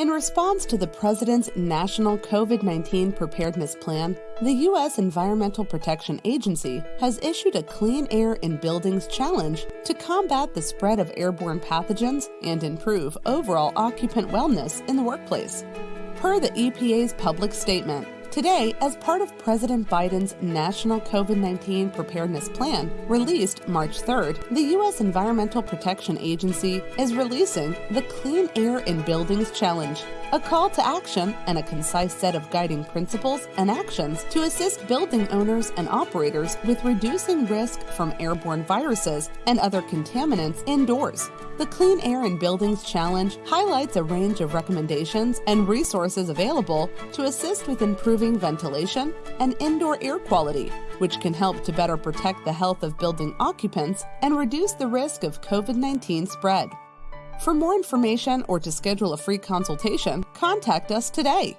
In response to the President's National COVID 19 Preparedness Plan, the U.S. Environmental Protection Agency has issued a Clean Air in Buildings Challenge to combat the spread of airborne pathogens and improve overall occupant wellness in the workplace. Per the EPA's public statement, Today, as part of President Biden's National COVID 19 Preparedness Plan, released March 3rd, the U.S. Environmental Protection Agency is releasing the Clean Air in Buildings Challenge, a call to action and a concise set of guiding principles and actions to assist building owners and operators with reducing risk from airborne viruses and other contaminants indoors. The Clean Air in Buildings Challenge highlights a range of recommendations and resources available to assist with improving ventilation and indoor air quality, which can help to better protect the health of building occupants and reduce the risk of COVID 19 spread. For more information or to schedule a free consultation, contact us today